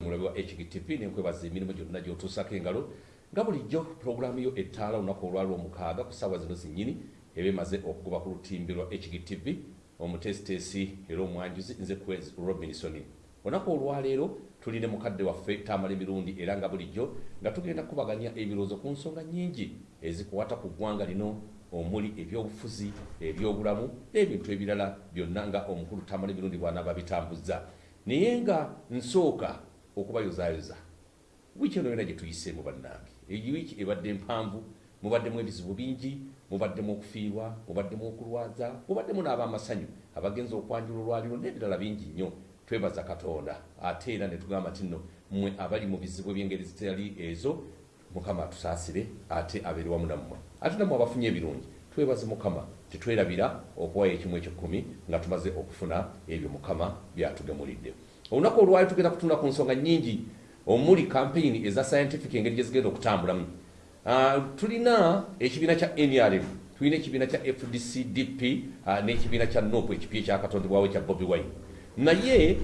mulabe wa hgtv nenkwebaza emirimu gyonna gyotuusako engalo nga bulijjo pulogulaamu yo ettaala olunaku olwali omukaaga ku ssaawa zino zinnyini eba emaze okugoba ku lutimbi lwa hgtv omuteesiteesi era omwanjuzi nze quez robinson. Olunaku olwaleero tuli ne mukadde waffe tamala emirundi era nga bulijjo nga tugenda kubaganya ebirowoozo ku nsonga nnyingi ezikuwata ku ggwanga lino omuli ebyobufuzi ebyobulamu n'ebintu ebirala byonna nga omukulu tamala emirundi bwanaaba bitambuzza naye nga nsooka okubayozaayoza wiiki eno yona gye tuyiseemu bannange. Eyi wiiki ebadde mpanvu mubaddemu ebizibu bingi mubaddemu okufiirwa mubaddemu okulwaza mubaddemu n'abamasanyu abagenza okwanjula olwaliro n'ebirala bingi nnyo. Twebaza katonda ate era ne tugamba nti nno mmwe abali mu bizibu ebyengeri zitali ezo mukama atusaasire ate abeere wamu nammwe. Ate nammwe abafunye ebirungi twebaze mukama tetwerabira okuwayo ekimu ekyekumi nga tumaze okufuna ebyo mukama byatugemulidde olunaku olwali tugenda kutunda ku nsonga nnyingi omuli kampeyini eza scientific engeri gye zigenda okutambulamu. Uh, tulina ekibiina kya nrm tulina ekibiina kya fdcdp uh, n'ekibiina kya nopu ekipya ekyakatondebwawo kya bobi wine. Naye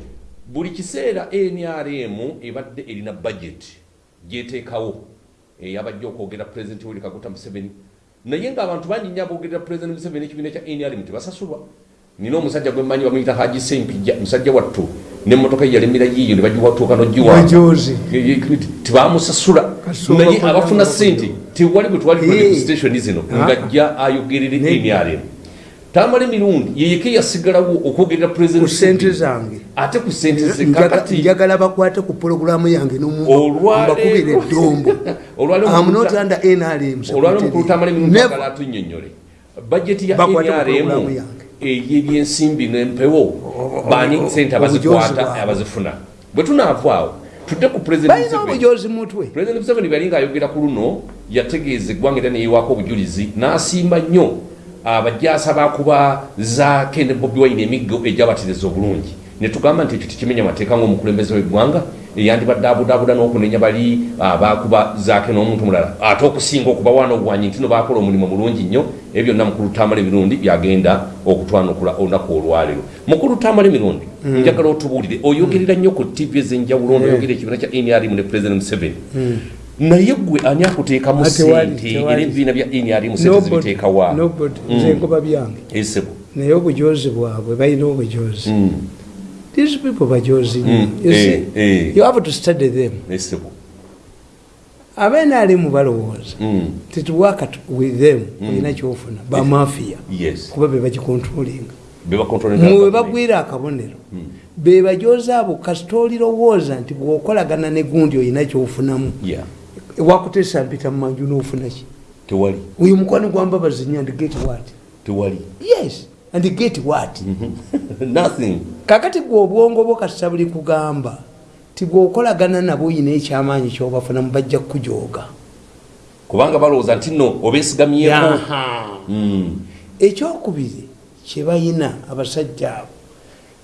buli kiseera nrm ebadde erina budget gyeteekawo eyabajja okwogera pulezidenti wuli kaguta museveni. Naye ng'abantu bangi nnyo abogerera pulezidenti museveni ekibiina kya nrm tebasasulwa. Nina omusajja gwe mmanyi bamuyita haji sempija musajja wattu nemotoka yalemera yiyo nebagiwatuuka nogiwatibamusasula naye abafuna sente tewali bwe twali station zino ngajja ayogerere nrm tamala emirundi yeyeke yasigalawo okwogerera sente zange. Ate ku sente zekakati njagala bakwate ku pologulamu yange nmbakubira eddombo. Olwali omukulu tamala emirundi agala atunyonyole bajeti ya nrm eyebyensimbi nempewo bani sente abazikwata abazifuna. Bwe tunaavaawo tudde ku obujozi mutwe. Pulezidenti museveni bwe yali ngaayogera ku luno yategeeza eggwanga era neyiwaako obujulizi n'asimba nnyo abajaasa bakuba za kende bobi wine emiggo egyabatiriza obulungi. Netugamba nti ekyo tekimenya mateeka ngaomukulembeze w'eggwanga eyandibadde abudaabuda n'okunenya bali bakuba zaake n'omuntu mulala. Ate okusinga okubawaana ogwanyi nti no bakola omulimu mulungi nnyo ebyo byonna mukulu tamala emirundi byagenda okutwanukula olunaku olwaleero. Mukulu tamala emirundi njagala otubuulire oyogerera nnyo ku tv ez'enjawulo noyogera ekibiina kya nrm ne president museveni. Naye gwe ani akuteekamu sente era ebibiina bya nrm sente zibiteekawa nze ngoba byange. Esebo naye obujozi bwabwe balina obujozi these people bajozi Mm, you eh, see? eh. you have to study them. Esebo abenaalimu balowooza Mm, tituwaka with them olina kyofuna bamafiya yes. Kuba bebagikontrolinga bebakontrolinga mwe bagwira akabonero bebajozi abo kasita olirowooza nti bwokolagana ne gundi olina kyofunamu yeah. wakuteesa mpita mumanju nofunaki tewali. Oyo mukwano gwambabazinya tewali. Yes and get what? Nothing. Kakati gwe obwongo bwo kasita buli kugamba tibwokolagana nabo oyina ekyamaanyi kyobafunamu bajja kukujooga. Kubanga balowooza nti nno obeesigamyeko. Mm, ekyokubiri kyebayina abasajja abo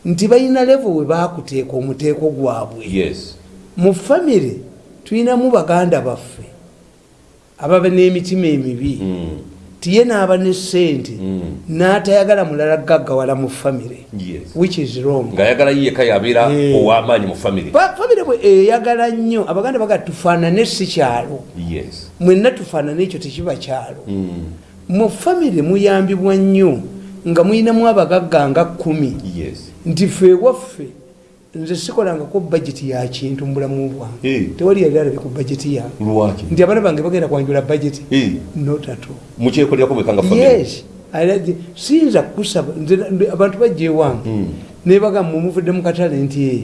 nti balina levo we bakuteeka omuteeko gwabwe. Yes. Mu famire tulinamu baganda baffe ababa n'emitima emibi. Mm, tiye n'aba ne sente Mm. n'atayagala mulala gaggawala mu famire. Which is wrong. Ng'ayagala yiyeka yabeera Eh. ow'amaanyi mu famire. Fa- famire bwe eyagala nnyo abaganda baga tufaanane si kyalo. Mwenna tufaanane ekyo tekiba kyalo. Mm, mu famire muyambibwa nnyo nga muyinamu abagagga nga kumi yes. Nti fe ewaffe nze sikolangako bajeti ya kintu mu bulamu bwange. Eh. tewali yali alabe ku bajeti yange nti abaana bange bagenda kwanjula bajeti Eh, notato yes. Siyinza kusaba nze nze- abantu bajja ewange. Mm. nebaga mmwe muvudde mu katale nti "Eh,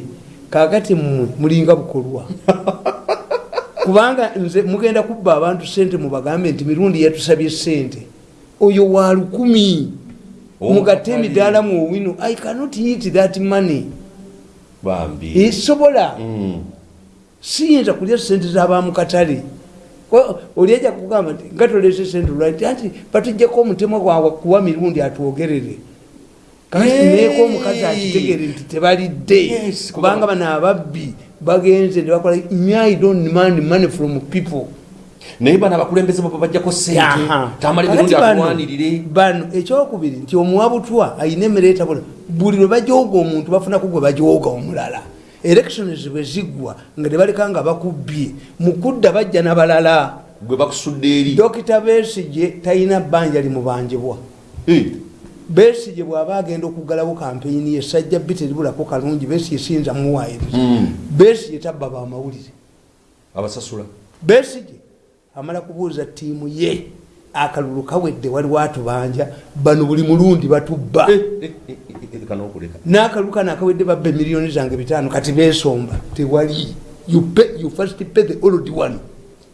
kakati mmwe mulinga bukolwa. Kubanga nze mugenda kubba abantu sente mubagambe nti mirundi yatusabye sente oyo wa lukumi. Mugatte emidaala mu owino. I cannot eat that money bambi. Esobola? Mm, siyinza kulya sente zabamukatale oli ajja kugamba nti nga tolese sente lwati anti batujjako omutemwa gwawe kuwa mirundi atwogerere. Kati neeko omukazi akitegere nti tebalidde. Kubanga bano ababbi bagenze nebakola nyai don't demand money from people naye bano abakulembeze baba bajjako sente tamala Kakati ebirungi bano- ekyokubiri nti omuwabutwa ayina emmere etabula buli lwe bajooga omuntu bafunako gwe bajooga omulala. Elections bwe ziggwa nga tebaleka nga bakubbye mukudda bajja nabalala. Gwe bakusudde eri. Dokita besige talina bbanja limubanjibwa. Besige bw'aba agenda okuggalawo kampeyini ye sajja bbi teribulako kalungi besige siyinza muwaayiriza. Mm, besige tabba bamawulire. Abasasula. Besige amala kubuuza ttiimu ye akalulu kawedde waliwo atubanja bano buli mulundi batubba. Eh, eh, eh, n'akalulu kano akawedde babba emiliyoni zange bitaano kati besomba tewali. You pay- you first pay the old one.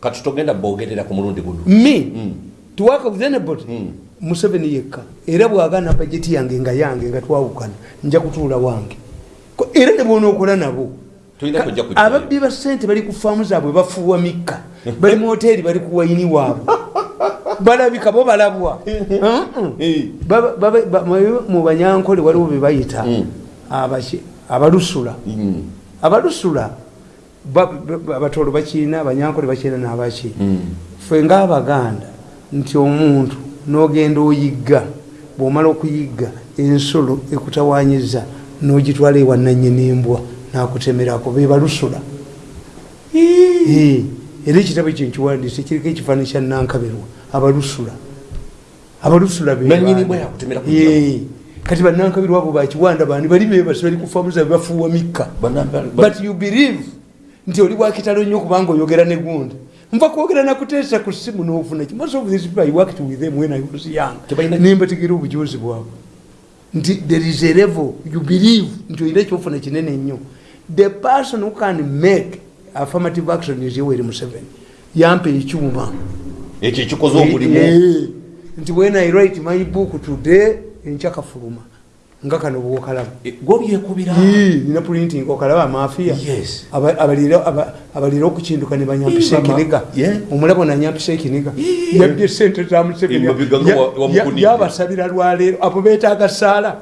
Kati togenda bogerera ku mulundi guno. Me? Mm. tuwaka with anybody? Mm. museveni yekka. Era bwagana bajeti yange nga yange nga twawukana nja kutuula wange. Era ne bwonookola nabo Ababbi ba sente bali ku faamu zaabwe bafuuwa mikka. Bali mu hoteeri bali ku wayini waabwe. Balabika bo balabwa. Mu- banyankole waliwo be bayita. Mm. abalusula. Mm, abalusula ba- ba- abatolo bakiina abanyankole bakiina n'abaki mm. ffe ngaabaganda nti omuntu n'ogenda oyigga bw'omala okuyigga ensolo ekutawanyiza n'ogitwala ewananyini embwa n'akutemerako be balusula Eh, era ekitabo ekyo nkiwandiise kiriko ekifaananyi kya nankaberwa abalusula. Abalusula kati banankabirwa abo bakiwanda bani bali bebasi bali kufamuza bafuuwa mikka. But you believe nti oli wakitalo nnyo kubanga oyogera negunda nva kwogera nakuteesa ku simu nofuna ki? Most of these people i worked with them when i was young. Nembategera obujuzi bwabwe. Nti there is a level you believe nti olina ekyofuna kinene nnyo the person who can make affirmative action is yoweri museveni. Yampa ekyuma ekyo ekikoze omulimu. Eh, nti when i write my book today enkyakafuluma nga kano bwokalaba. Eh, gwobyekubira nina printing okalaba amafiya. Yes. Aba- abalira aba- abalira okukinduka ne banyampisa Eh, ekiniga. Omulabo nanyampisa ekiniga. Eh. yabye sente za Museveni. Emabega nga Ya- wa- wa ya- Mukunidde. yabasabira lwaleero abo betaaga saala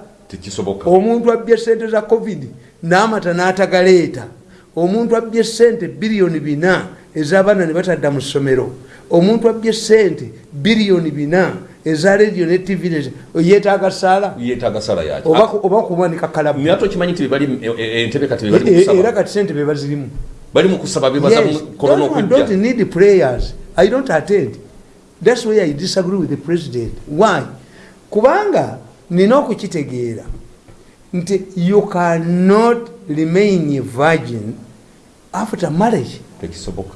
omuntu abbye sente za covid n'amata n'atagaleeta omuntu abbye sente biliyoni bina ez'abaana ne batadda mu ssomero. Omuntu abbye sente biliyoni bina eza rediyo ne tv yeetaaga saala yeetaaga sala yaki oba ku- oba kumanika kalabu naye ate okimanyi nti bebali e- e- entebe kati E- era kati sente bebazirimu bali mu kusaba bebaza korona okujja need prayers. I don't attend. That's why I disagree with the president. Why? Kubanga nina okukitegeera nti you cannot remain a virgin after marriage. tekisoboka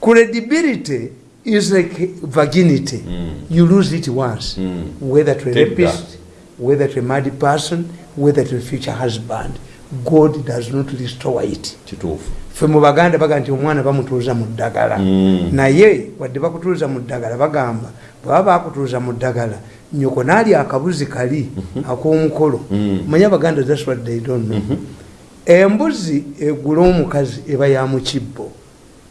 Credibility is like virginity. Mm. You lose it once. Mm. Whether to a rapist, whether to a mad person, whether to a future husband. God does not restore it. kituufu ffe mu baganda baga nti omwana bamutuuza mu ddagala Mm. naye wadde bakutuuza mu ddagala bagamba bweba bakutuuza mu ddagala nyoko naali akabuzi kali ak'omukolo. Mm. manyi abaganda thats what they don't know. Embuzi egula omukazi eba ya mukibbo.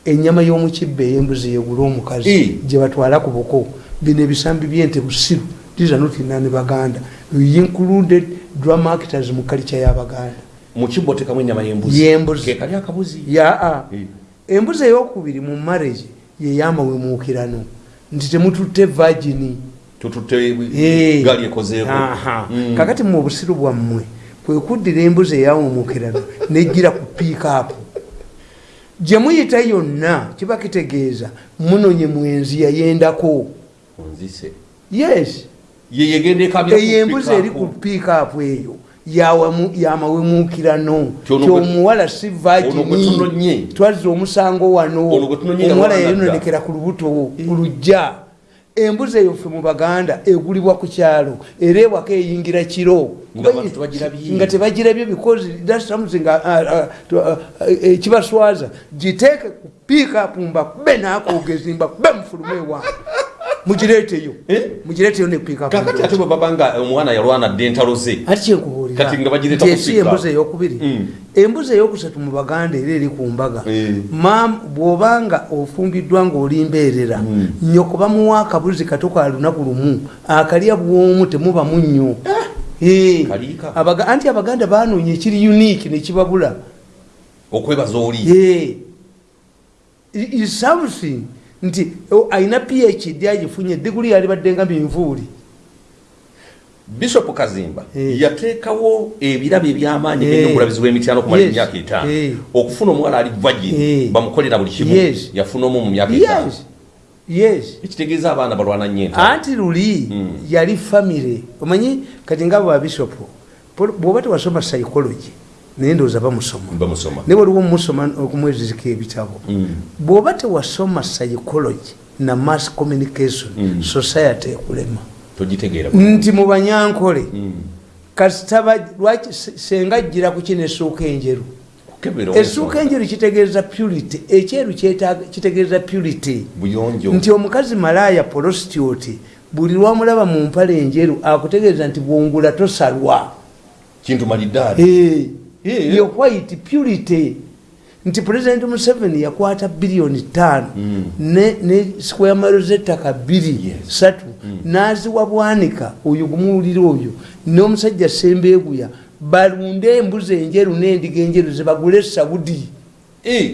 Ennyama y'omukibbo ey'embuzi yegula omukazi gye batwala ku buko bino ebisambi byente busiru. These are not inani baganda. We included drama actors mu kalica y'abaganda mu kibbo tekamu ennyama y'embuzi. Y'embuzi. kekali akabuzi. Yaa embuzi eyokubiri mu marriage yeyamawemuukirano nti temututte vagini tututte Eh. gaali ekozeeko. Mm. kakati mu busiru bwammwe kwe kuddira embuzi eyawumuukirano nejgira ku piikaapu gye muyita yonna kiba kitegeeza munonye mwenzi yayendako. Yes. Eyo embuzi eri ku piikaapu eyo yamawemuukirano kyomuwala si vagini twazza omusango wano. Omuwala yayononekera ku lubuto ku lujja embuzi eyo ffe mu baganda egulibwa ku kyalo era ewaka eyingira kiro. Nga tebagirabye. nga because that's something uh, uh, uh, ekibaswaza. Giteeke ku piikapu mbakube nakogezi mbakube mufulume ewange mugireeteyo Eh? mugireeteyo ne piikapu kakati ate bwe baba nga omwana yalwana dde entalo ze. Ati kyenkubuulira Kati nga ku esi embuzi eyokubiri. Mm. embuzi eyokusatu mu baganda era eri ku mbaga. Eh. Bw'obanga ofumbiddwa ng'olimbeerera Mm. nyoko bamuwa akabuzi kato ka lunaku lumu akalya bwomu temubamu nnyo Eh. Abaga- anti abaganda banoonya ekiri unique nekibabula okwebaza oli. Is something nti oh, ayina phd agifunye diguli yalibadde nga minvuuli bishop kazimba Eh. yateekawo ebirabo ebyamaanyi Eh. by'omulabizi w'emityano okumala Yes. emyaka etaano Eh. okufuna omuwala ali vagin Eh. bamukolera buli kimu Yes. yafuna omu mu myaka etaano yes yes ekitegeeza abaana balwana nnyo entaano anti luli yali famire omanyi kati nga babishopu bwoba tewasoma psychology naye ndowooza bamusoma. Naye waliwo omusoma okumwezizika ebitabo. Bwoba tewasoma psychology na mass communication society ekulema. Nti mu banyankole kasitaba lwaki se- senga ajjira ku kino essuuka enjeru? Essuuka enjeru kitegeeza purity ekyeru kitegeeza purity. Nti omukazi malaaya prostitute buli lwamulaba mu mpale enjeru akutegeeza nti bwongula tosalwa kintu malidaadi Eh, Eh. yo white purity. Nti president museveni yakwata biliyoni tano ne, ne square mile zettaka bbiri Yes. satu naziwa bwanika oyo gumuwulira oyo. N'omusajja sembeeguya balunde embuzi enjeru n'endiga enjeru zebagule saudi.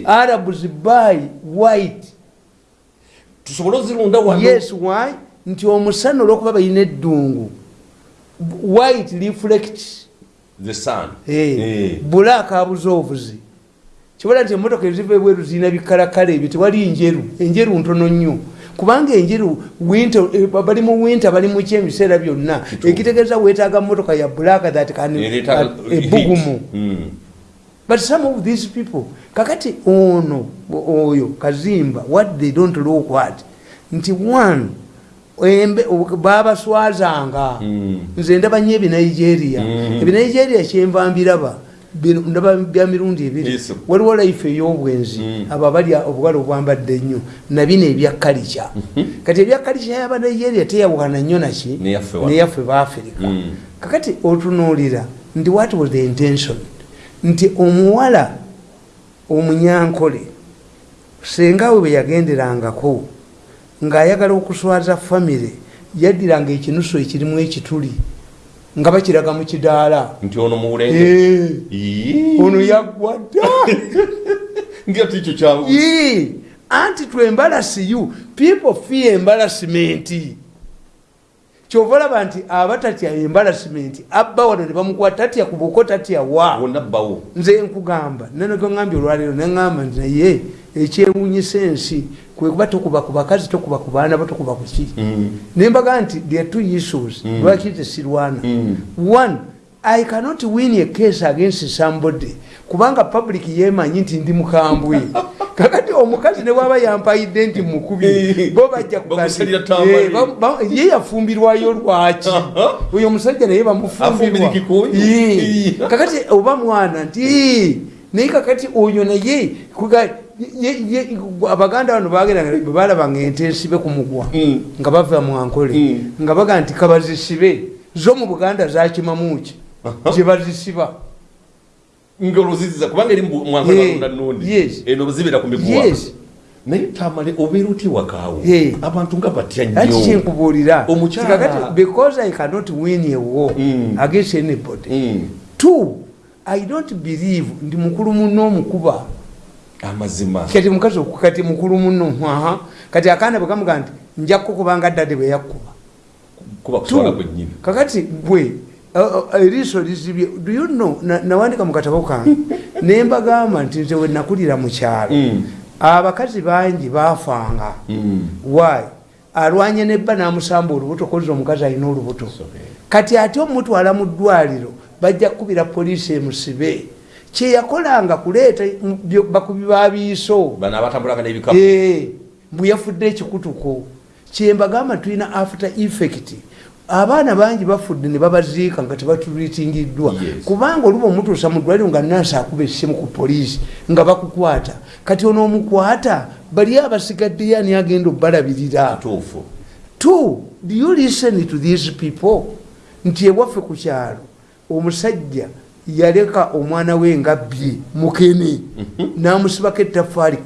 Arabs buy white. Tusobole ozirunda yes why? Nti omusana olwokuba balina eddungu. White reflect the sun. Eh, Eh. black abuze obuzi. Kibala nti emotoka eziva ebweru zirina bikalakala ebyo tewali njeru. Enjeru ntono nnyo. Kubanga enjeru winter, eh, bali mu winter bali muki ebiseera byonna. Ekitegeeza weetaaga motoka ya black that Ereeta uh, ebugumu heat. Mm. but some of these people kakati ono oyo kazimba what they don't look what nti one babaswazanga Mm. nze ndaba nyo ebinigeria Mm. ebinigeria kyenva mbiraba ndaba bya mirundi ebiri. Waliwo life ey'obwenzi. Mm. abo abalya obuwala obwambadde ennyo nabino ebya kalica kati ebya kalica yabanigeria teyawukana nnyo naki Neyaffe baafirika Mm. kakati otunuulira nti what was the intention? Nti omuwala omunyankole sengawe bwe yagenderangako ng'ayagala okuswaza famire yaddiranga ekinusu ekirimu ekituli nga bakiraga mu kidaala. Nti ono muwulenge Eh, ono yaggwa dda. Nga tikyo kyamu Yee, anti to embarrass you people fear embarrassment kyova olaba nti abatatya embarrassment abba wano ne bamukwata tatya ku buko tatya wa? Nze nkugamba. Nenogeŋambye olwaleero neŋamba nti naye ekyewunyisa ensi kwekuba tokuba ku bakazi tokuba ku baana bo tokuba ku ki? Mm. nembaga nti there two issues. Lwaki tesirwana Mm. one i cannot win a case against somebody. Kubanga public yemanyi nti ndi mukambwe. Kakati omukazi ne bwaba yampayidde nti mukubi bo bajja eh, ba- ba- ye yafumbirwayo lwaki? Oyo omusajja naye bamufumbirwa. Ye. kakati oba mwana nti "Ee, naye kakati oyo naye abaganda bano bagenda balabanga ente ensibe ku mugwa Mm. nga bava mwankole Mm. nga baga nti kabazisibe zo mu buganda zakimamuki gye bazisiba. Nga oluziziza kubanga eri yes. eno zibera ku miguwa naye tamale obeera oti wakaawo abantu nga batya nnyo. Kyenkubuulira. Omukyala- kakati because i cannot win a war Mm. against anybody. Two i don't believe ndi mukulu muno omukuba amazima. Kati mukazi kati mukulu muno aha. Kati akaana bwe kamuga nti nja kukubanga ddade bwe yakkuba. Kuba Two, kuswala kwennyini. Kakati gwe eriiso lizibye do you know na- nawandika mu katabo kange ne mbagamba nti nze we nakulira mu kyalo. Mm. abakazi bangi baafanga. Mm. why? Alwanye nebba n'amusamba olubuto koza omukazi alina olubuto. Kati ate omutwala mu ddwaliro bajja kukubira poliisi emusibe kyeyakolanga kuleeta bakubi babiiso mbwe yafudde ekikutuko. Kyembagamba tulina after effect. Abaana bangi bafudde ne babaziika nga tebaturitingiddwa kubanga oluba omutuusa mu ddwaliro nga nansi akuba essimu ku poliisi nga bakukwata. Kati ono omukwata bali abasigaddeyo ani agenda obbalabirira? Two do you listen to these people? Nti ewaffe ku kyalo omusajja yaleka omwana we nga bbye mukene. Namusibako ettafaali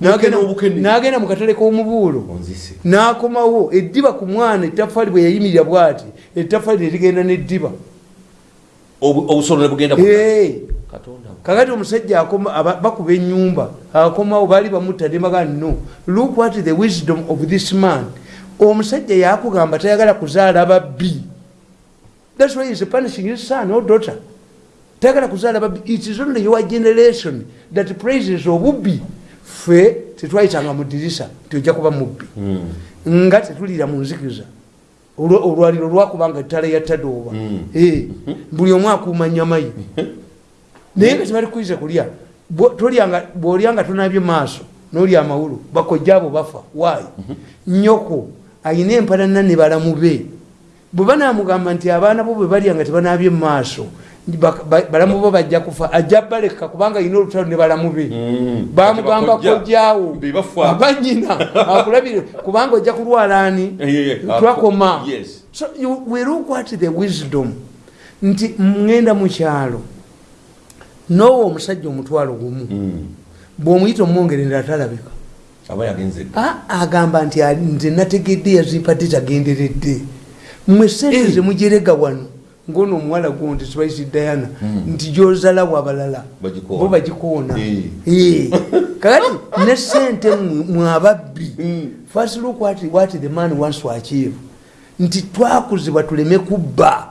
Mukene n'agenda- mu katale k'omubuulo. N'akomawo eddiba ku mwana ettafaali bwe yayimirira bw'ati ettafaali nerigenda n'eddiba. Obu- obusolo ne bugenda kakati omusajja bakuba enyumba akomawo baali bamutta nembaga no look what the wisdom of this man. Omusajja yakugamba tayagala kuzaala babbi thats why is punishing his son or daughter. Tayagala kuzaala babbi it is only your generation that praises obubbi fe tetwayitanga mu dirisa nti ojja kuba mubbi. Nga tetulira mu nzikiza. Olwa- olwaliro lwakubanga ettala yattadooba Mm. Eh, buli omu akuuma nyamayi. Naye nga tebali kuyiza kulya Bwo- tolyanga- bw'olyanga tonabye maaso n'olya amawulu bakojja abo bafa waayi. Nyoko ayina empalana ne balamu be bwe banamugamba nti abaana bo bwe balya nga tebanabye maaso bak- ba- balamu bo bajja kufa ajja baleka kubanga ayina olutalo ne balamu be. Mm. bamugamba bebafa. abanyina akulabire kubanga ojja kulwala ani? Twakoma. Yes. so you- we look at the wisdom. Nti mŋenda mu kyalo noowa omusajja omutwalo gumu Mm. bw'omuyita aba yagenze. Ah, agamba nti nze nategedde yazimpadde tagenderedde mwe sente Eh. zemujerega wano ngono omuwala gwo nti spice diana nti gyozalawo abalala bo bagikoona Eh. Eh. kakati ne sente mwe- mwe ababbi Mm. first look what, what the man wants to achieve nti twakuzibwa tuleme kubba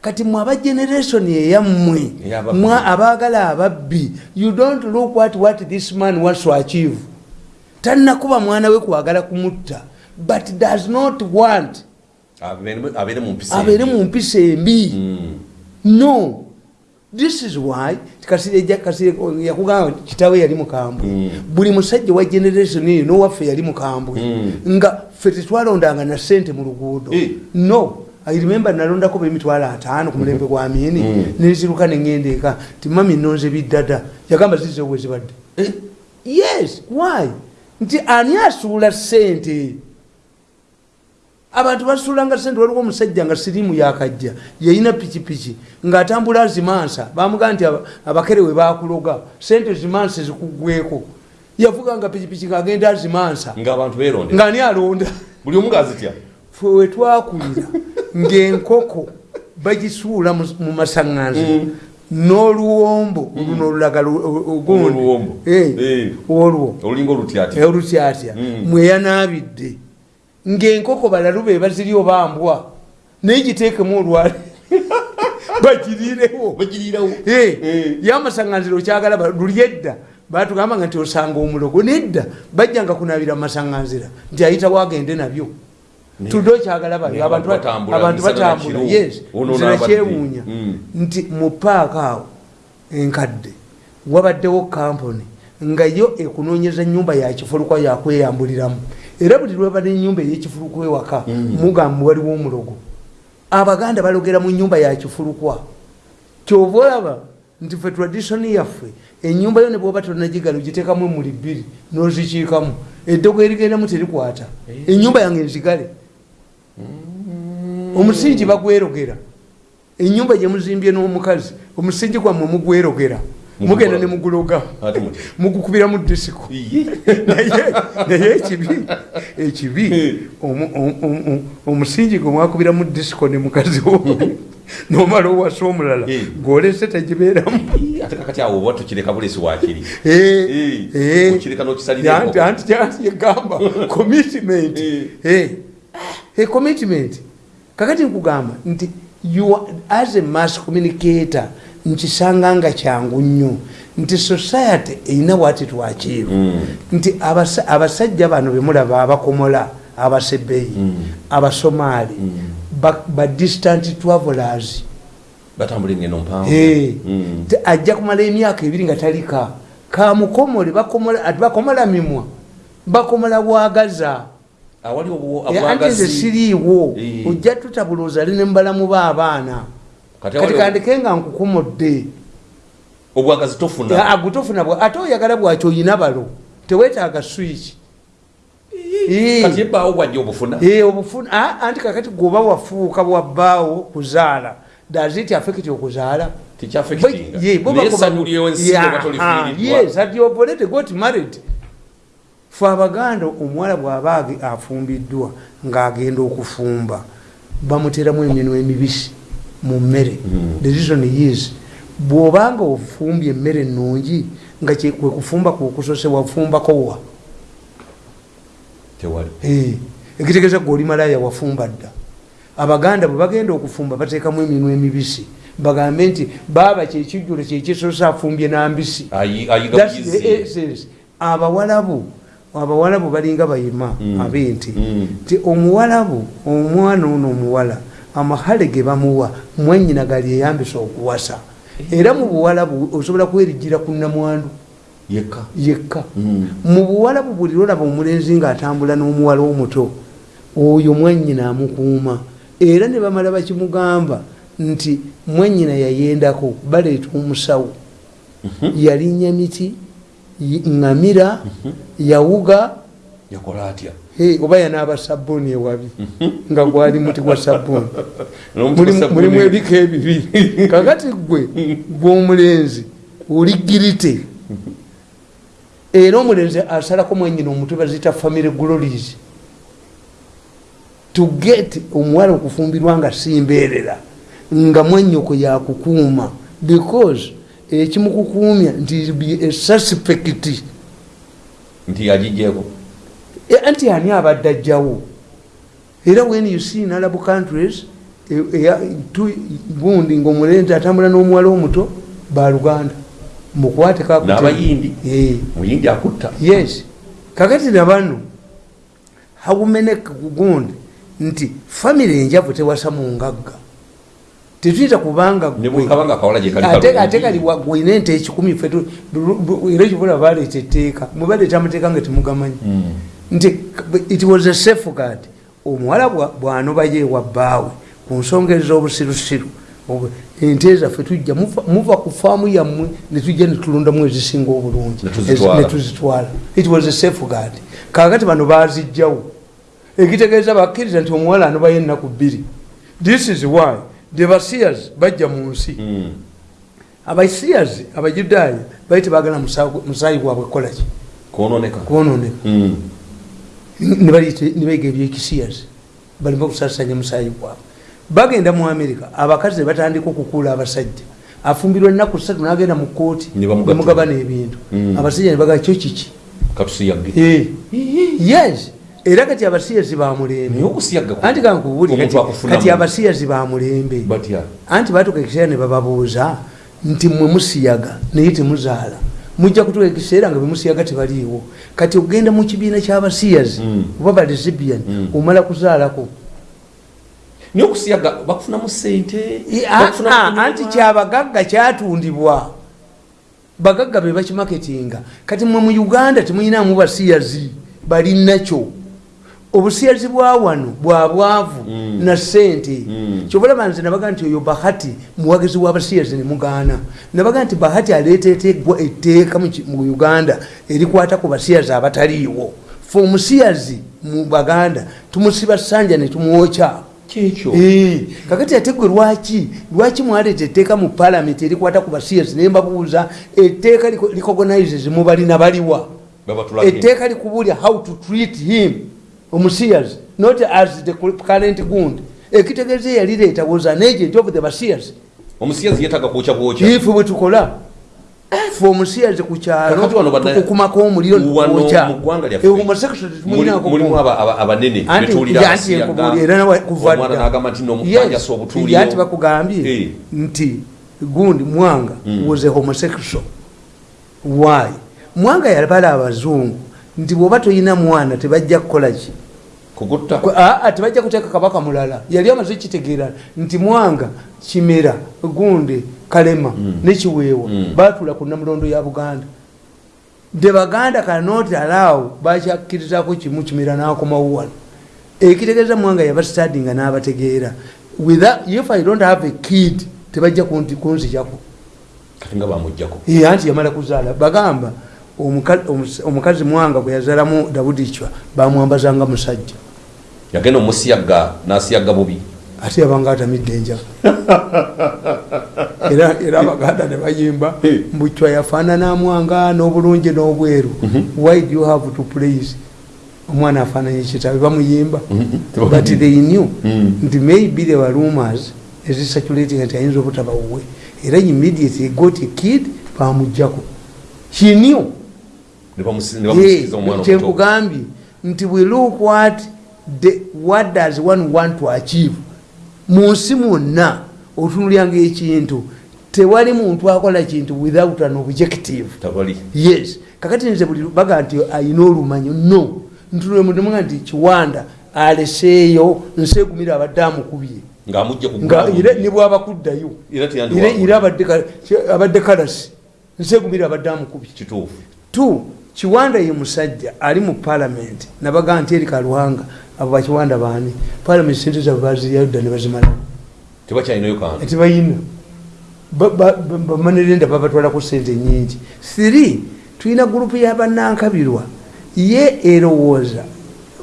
kati mwe aba generation eyammwe mwe abaagala ababbi you don't look what, what this man wants to achieve talinakuba mwana we kwagala kumutta but does not want Abeere- mu mpisa embi. mu mpisa embi. Mm. no. This is why yakugamba kitawe yali mukambwe. Mm. buli musajja wa generation eyo nowaffe yali mukambwe. Mm. nga ffe tetwalondanga na sente mu luguudo. Eh. no. I remember nalondako bemitwalo ataano ku mulembe gwa miini Mm. neziruka neŋŋenda eka. Ti mami nonze biddada. Yagamba zizewo wezibadde Eh, yes. Why? Nti ani asuula sente abantu basuulanga sente waliwo omusajja nga sirimu yakajja yayina pikipiki ng'atambula azimansa bamugaa nti aba- abakere we bakuloga sente zimansa zikugweko yavuganga pikipiki ng'agenda azimansa ng'ani alonda? Buli omu ng'azitya fe wetwakulira ng'enkoko bagisuula mu- masaŋŋanzi. N'oluwombo luno olulaga ogundi. Eh, Eh. olwo olulinga olutyatya olutyatya Mm. Ng'enkoko balalu be baziri obambwa naye giteekemu olwale bagiriirawo Eh, Eh. yamasaŋŋanziro kyagala luli edda batugambanga nti osanga omulogo nedda bajjanga kunabira mumasaŋŋanzira nti ayitawo agende nabyo okyagala bali ne abantu abantu ba- batambula, yes n'abadde. nakyewuunya Mm. nti mu paaka awo enkadde wabaddewo kampuni nga yo ekunoonyeza nyumba yakifulukwa yakweyambuliramu era buli lwaba nenyumba eyekifulukwa ewaka mugambe waliwo omulogo. Abaganda balogera mu nyumba yakifulukwa kyova olaba nti fe traditioni yaffe enyumba yo nebwoba tonagigala ogiteekamu emuli bbiri nozikiikamu eddogo erigendamu terikwata. Enyumba yange nzigale. Omusingi bagwerogera. Enyumba gyemuzimbye n'omukazi omusingi gwammwe mugwerogera mugenda ne muguloga. Mugukubira mu disiko. Naye ekibi ekibi omu- omu- omu- omusingi gwe mwakubira mu disiko ne mukazi wo nomala owasa omulala ng'olese tegibeeramu ate kakati awo oba tukireka bulesi wakiri Anti- yegamba commitment. Commitment. Kakati nkugamba nti you as a mass communicator nkisanga nga kyangu nnyo. Nti society erina wati twakiivu Mm. nti abasa- abasajja bano bemulaba abakomola abasebeyi abasomaali ba- ba distant travelers. Mm. ajja kumala emyaka ebiri nga talika. Kamukomole bakomola mimwa bakomola bwagaza. Obwo- Eh, anti nze siriiwo. Eh. ojja tutabulooza ali ne mbalamu baabaana Kati kandike nga nkukomodde obwagazi tofuna? Agutofuna ate oyagala bwaki oyina balo teweetaaga swiki kati ebbaawo bwajja obufuna? Obufuna. Ah, anti kakati gwoba wafuuka bwabbaawo kuzaala? Daziti afekiti okuzaala oba ah, got married. fe abaganda omuwala bw'aba afumbiddwa ng'agenda okufumba bamuteramu eminwa emibisi mu mmere Mm. the reason is bw'obanga ofumbye emmere ennungi nga kwe kufumba kwekusose wafumbakowa tewali ekitegeeza gwe oli malaya wafumba dda abaganda bwe bagenda okufumba bateekamu eminwa emibisi bagambe nti baaba kyekijjulo kyekisosa afumbye nambisi the essence. abawalabu abawalabu balinga bayima Mm. abenti Mm. ti omuwalabu omwana ono omuwala amahale ge bamuwa mwanyina gali eyambisa okuwasa. Era mu buwalabu osobola kwerigira ku namwandu yekka. Yekka. Mm. mu buwalabu buli lolaba omulenzi ng'atambula n'omuwala omuto oyo mwanyina amukuuma. Era ne bamala bakimugamba nti mwanyina yayendako baleeta omusawo. Yalinnya miti y- ŋŋamira yawuga yakola atya oba yanaaba sabbuuni ewabi nga gwali muti gwa sabbuuni. Mulimu- ebika ebibiri kakati gwe gwomulenzi oli girite? Era omulenzi asalako mwenyina omutwe bazita family glories to get omuwala okufumbirwa nga simbeerera nga mwanyoko yakukuuma because ekimukukuumya nti be a suspect. Nti yagigyeko E, anti ani abadde ajjawo? Era when you see in arab countries e- tu- gundi ngaomulenzi atambula n'omuwala omuto baluganda mukwate kakute- n'abayindi. Eh, kakati nabano haumeneka gundi nti famiry enjavu tewasa mu ngagga? Tetuyita kubanga ate kali gwina ente ekikumi fe era ekibula baleeta etteeka. Mubaleeta amateeka nga temugamanyi. Mm. Nti it was a safeguard. Omuwala bwa- bwanobayo ewa bbaawe ku nsonga ez'obusirusiru Obu- ente zaffe tujja muva- ku faamu yammwe netujja netulondamu ezisinga obulungi. Netuzitwala. it was a safeguard. Kakati bano bazijjawo ekitegeeza bakkiriza nti omuwala anobayo ennaku bbiri. This is why the basias bajja mu nsi. Mm. abasias abajudaaya bali tebagala musaayi gwabwe kukolaki kwononeka. Kwononeka. Mm. Nebayiga ebyekisiyas balina okusasanya musaayi gwabwe bagenda mu amerika abakazi ne batandika okukuula abasajja. Afumbirwa ennaku ssatu nagenda mu kooti Ne nemugabana ebintu Mm. abasajja nebagaa kyo kiki? Eh, yes. Era kati abasiyazi bamulembe naye okusiyagga ku- anti kankubuli omuntu akufunamu. kati abasiyazi bamulembe anti batuka ekiseera ne bababuuza nti mwe musiyaga naye temuzaala mujja kutuka ekiseera nga bemusiyaga tebaliiwo. Kati ogenda mu kibiina kyabasiyazi Mm. oba balezibian Mm. omala kuzaalako. Naye okusiyagga bakufunamu sente anti kyabagagga kyatundibwa. Bagagga be bakimaketinga. Kati mwe mu uganda temuyinamu basiyazi balinakyo obusiyazi bwa wano bwa bwavu Mm. na sente Mm. kyobalaba nze nabaga nti oyo bahati muwagizi w'abasiyazi nemugaana nabaga nti bahati aleeta eteegwa etteeka mu uganda erikwata ku basiyazi abataliiwo. Fe omusiyazi mu baganda tumusiba sanja netumwokya kakati ate gwe lwaki lwaki mwaleeta etteeka mu palamenti erikwata ku basiyazi naye mbabuuza etteeka recognizes mubalina baliwa? Etteeka likubuulya how to treat him omusiyazi not as the current gund ekitegeeza eyalireeta was an agent of the basiyazi omusiyazi yetaga kwokya bwokya ife bwe tukola fe omusiyazi ku kyalo tukukumako omuliro wano netukwoca mu ggwanga lyaffe homoseksual temulinako mulimu aba- aba- abanene Anti- betuulira anti abasiyaga. enkubuli era nawe kuva omwana dda. n'agamba nti Yes, nomukanjasa obutuuliro anti bakugambye Eh. nti gundi mwanga Mm. was a homosexual. Why? Mwanga yabala abazungu. Nti bwoba toyina mwana tebajja kukolaki tebajja kuteeka kabaka mulala. Yali amaze kitegeera nti mwanga kimera gundi kalema Mm. nekiweewa Mm. batula ku namulondo ya buganda. The baganda cannot allow bakyakkirizako kimu kimera nakomawo wano. Ekitegeeza mwanga yabastadinga n'abategeera. Without- if i don't have a kid tebajja kunzijako. Anti yamala kuzaala. Bagamba omukazi mwanga bwe yazaalamu dawudi chwa bamwambazanga musajja yagenda omusiyagga n'asiyagga bubi. Ate yabanga atamidde enjala era abaganda ne bayimba mbucwa yafaanana mwanga n'obulungi n'obweru. Why do you have to praise? Omwana afaananye kitabe bamuyimba. Mhm. but they knew. Mm. nti maybe there were rumors ezisaculating nti ayinza obutaba wuwe. Era immediately got a kid bamugjako he knew. Kyenkugambye nti we look what, the, what does one want to achieve? Mu nsi mwonna otunulyanga ekintu. Tewali muntu akola kintu without an objective. Yes. Kakati nze buli baga nti ayina olumanyo no. Ntulwemudemuga nti kiwanda aleseeyo nseegumira abadde amukubye ne bwaba kuddayo Era abadde ka- abadde kalasi nseegumira abadde amukubye tu kiwanda ye musajja ali mu palamenti nabaga nti eri kalwanga abo bakiwanda baani palamenti sente zabwe baziryayo dda ne bazimalawo tebayina bamanerenda babatwalako sente nyingi. Three tulina gurupu yabanankabirwa ye erowooza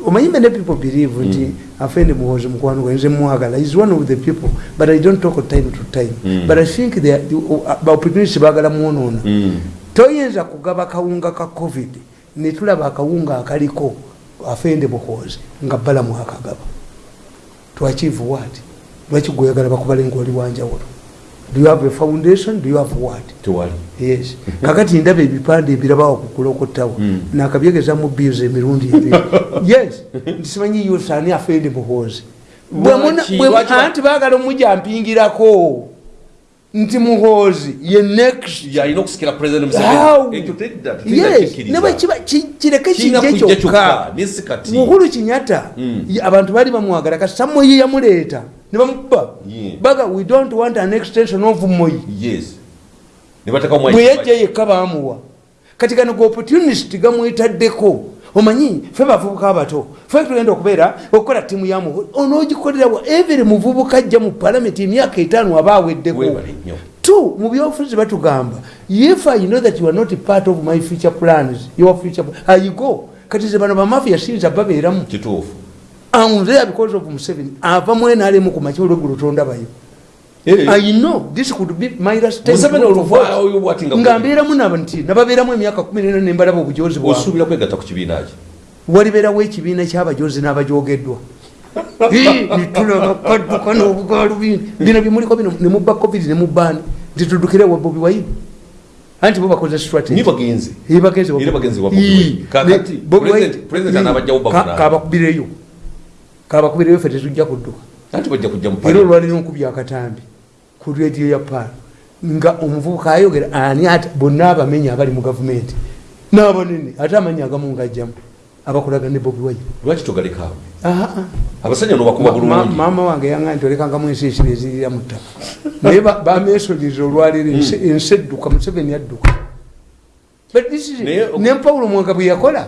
omanyi many people believe nti afende muhozi mukwano gwanze mwagala is one of the people but i don't talk time to time. Mm. but i think they are- ba opportunities bagala mwonoona Mm. toyinza kugaba kawunga ka covid netulaba akawunga akaliko afende muhozi nga balamu akagaba to achieve what? Lwaki gweyagala bakubale ngaoli wanjawulo? Do you have a foundation? Do you have what? Yes. Kakati ndaba ebipande ebirabawo kukulokotawo Mm. nakabyegeza mu biuzi emirundi ebiri. Yes. Nsimanyi yosani afende ba- anti baagala omujampingirako nti muhozi ye next. Yalina okusikira president How? museveni ekyo tedda yes. nebwe kiba ki- kireke kijje kyokka. muhulu kinyata Mm. ye- abantu baali bamwagala kati samoyi yamuleeta ne bamuba Yeah. baga we don't want an extension of moyi bwe yajja yekka bamuwa kati kano ge opportunist gamwetaddeko omanyi fe bavubuka abato fe tugenda okubeera okukola ttiimu yamu onoogikolerawa everi muvubuka ajja mu palamenti emyaka etaano aba aweddeko. Two mu byobufuzi batugamba if i know that you are not part of my future plans your future ayigo kati ze bano bamafia siyinza babeeramu. Kituufu. I'm there because of Museveni. Ava mwenalemu ku makya olweggulo tondabayo i know this could be nga mbeeramu nti nababeeramu emyaka kumi nena nembalaba obujozi walibeerawo ekibiina kyabajozi n'abajogeddwa nitulabakadduka n'obugaalubindi bino byemuliko bino nemubba covid nemubbaani nti tuddukire wa bobi wayini anti bo bakoze bavunaana. kabakubireyo kabakubireyo fe tetujja kudduka. Era olwalina okubya akatambi ku rediyo ya paala nga omuvubuka ayogera ani ati bonna abamenya abali mu gavumenti n'abanene ate amanyi agamu ngajjamu abakolaga ne bobi wayini lwaki togalekaawo ah. abasajja nobakuba bulungi. maama wange yanga nti olekangamu ensi esiri ezirira mu ttaka naye ba- bamesoniza olwaliro ensi ensi edduka museveni adduka But this is- Naye- ne pawulo mwanga bwe yakola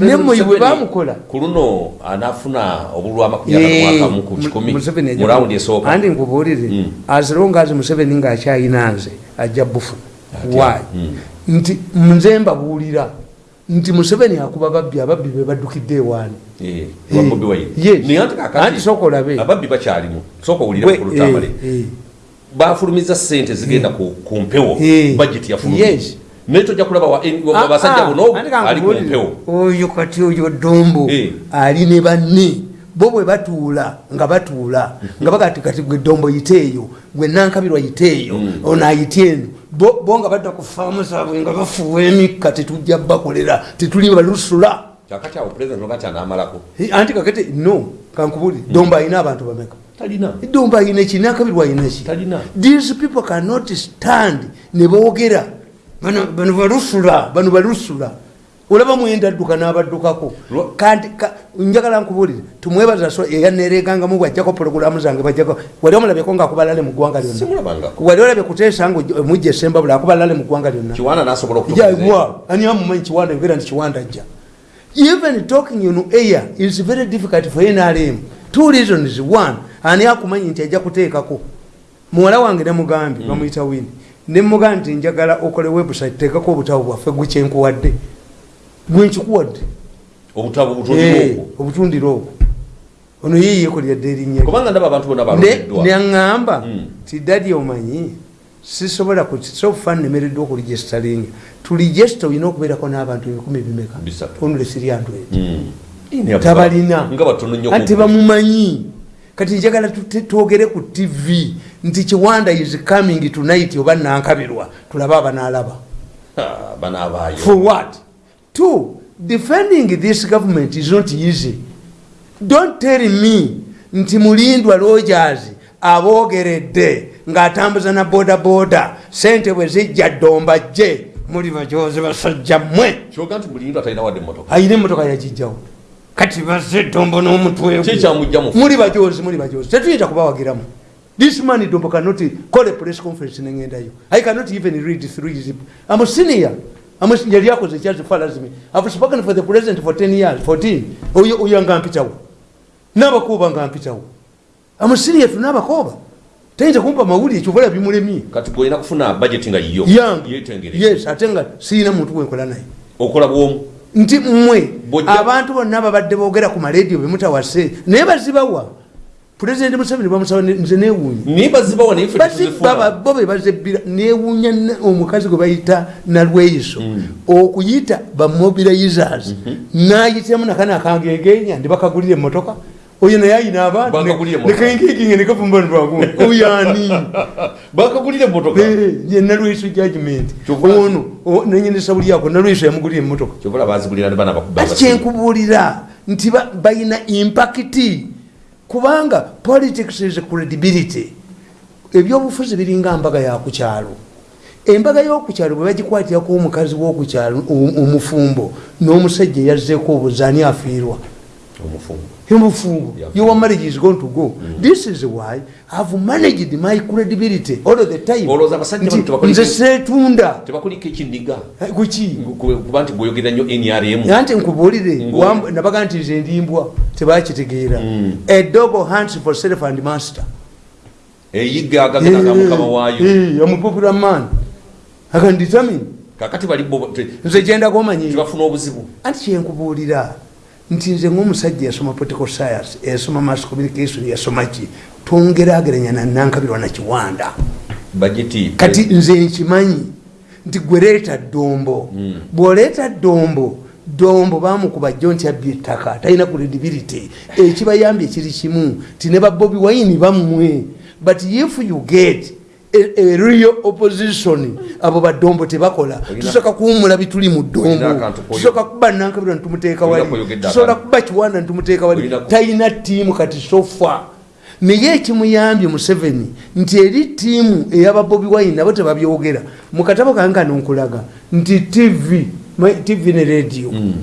ne moyi bwe bamukola ku luno anaafuna obulwa amakumi atatu ku kikumi Museveni ajja mu rawundi ku- esooka andi nkubuulire Mm. azilongazi museveni ngaakyayina nze ajja bufu Atya. why Mm. nti nze mbabuulira nti museveni akuba babbi ababbi be baddukidde ewaani Eh, naye anti sooka olabe. eh, eh. bafulumiza sente zigenda ku mpewo Eh. yafulumye Yes. Naye tojja kulaba wa- Ah, ah, buno ali ku mpewo oyo kati oyo dombo Eh. ali ne banne bo bwe batuula nga batuula nga bagati kati gwe dombo yiteeyo gwe nankabirwa yiteeyo Mm. ono ayite eno bo nga badda ku faamu zaabwe nga bafuuwa emikka tetujja bakolera tetuli balusula. Kakati awo president nogati anaamalako Eh, anti kakati no kankubulire dombo alina abantu bameka? Talina. Dombo alina eki nankabirwa alina ki? These people cannot stand ne boogera bano balusula bano balusula. Olaba mwenda adduka n'abaddukako. Kanti ka- njagala nkubulire tumwebaza so eyaneregangamu bwajjako pologulamu zange bajjako. Wali omulabyeko ngaakubalale mu ggwanga lyonna. Wali olabye kuteesa nga mujja esembabula akubalale mu ggwanga lyonna. Kiwaana nasobola okutukiza jawa ani amumanyi kiwanda yogera nti kiwanda ajja. Even talking on air is very difficult for nrm two reasons. One ani akumanyi nti ajja kuteekako. Muwala wange nemugambye bamuyita wini nemugambye nti njagala okole website teekako obutabo bwaffe gwe kyenkuwadde. Gwenkikuwadde obutabo Eh, obwo ono ye yekolyadde erinnya lye. kubanga ndaba abantu bonna Ne- baloleddwa neŋŋamba Mm. ti dadi omanyi sisobola sofa nemereddwa okuligestalinga tuligesta olina okubeerako n'abantu ebikumi bimeka onule siriantu eti Mm. tabalina. ati bamumanyi. Kati njagala twogere ku tv nti kiwanda is coming tonight oba nankabirwa tulabe abanaalaba Ah, for what? Two defending this government is not easy. Don't tell me nti mulindwa rogers aboogeredde ng'atambuza na bodaboda sente bwe zijja ddomba jje muli bajozi basajja mmwe. Ayina emmotoka yagijjawo kati bazze ddombo n'omutwe muli bajozi muli bajozi tetuyinza kubawagiramu this man dombo cannot call a press conference nengendayo i cannot even read through his i'm a senior. I'm a, yali akoze kyas far as me i've spoken for the president for 10 years 14 oyo oyo nga mpitawo n'abakuuba nga mpitawo i'm a senior tu n'abakooba tayinza kumpa mawulire kyobola bimulemye kati gwolina kufuna budget nga yiyo yange yetengere yes ate nga siina muntu gwenkola naye. Okola bwomu? Nti mmwe Bw'ojja- abantu bonna babadde boogera ku marediyo bemutawase naye bazibawa pulezidenti museveni bamusaba nze tetuzifuna bo be bazebbira newuunya ne- omukazi gwe bayita nalweyiso. Okuyita bamobilizers nayitamu nakana akangegenya ndibakagulira emotoka oyo naye ayina Bakagulira emmotoka. abannekengeginga nekavumbanibwagu oyani bakagulira emotoka nalweyiso judgment ono nenyendesa buli ako nalweyiso yamugulira emotoka kyenkubuulira nti ba- balina impakiti kubanga politics is credibility. Ebyobufuzi biringa mbaga yakukyalo embaga y'okukyalo bwe bagikwatirako omukazi w'okukyalo omufumbo n'omusajja eyazzeeko obuzaani afiirwa omufumbo Yeah. your marriage is going to go. This is why i've managed my credibility all of the time. Olowooza abasajja Nti bano tebakoliki- nze seetunda tebakuliko ekindiga. Kuki kuba nti gweogerera nnyo nrm nanti wamb- nabaga nti nze ndimbwa tebakitegeera. Mm. edogo hunts for self and master. Eyigga agagenanga mukama waayo. amupopular man. Akandetermine kakati bali nze gyendako omanyi. tebafuna obuzibu. Anti kyenkubuulira nti nze ngaomusajja yasoma political science yasoma mass communication yasoma ki? Tongerageranya nanankabirwa nakiwanda kati nze nkimanyi nti gwe leeta ddombo. Mm. bw'oleeta ddombo ddombo bamukuba jjo nti abbye ettaka talina credibility. Ekibayambye kiri kimu ti ne babobi wayini bammwe. But if you get real opposition abo baddombo tebakola. Tusooka kuwumula bituli mu ddombo tusooka kuba nankabirwa ntumuteeka wali. Tusobola kuba kiwanda ntumuteeka wali. Talina tiimu kati sofa naye ekimuyambye museveni nti eri tiimu eyababobi wine nabo tebabyogera. Mu katabo kange kano nkulaga nti tv tv ne radio. Mm.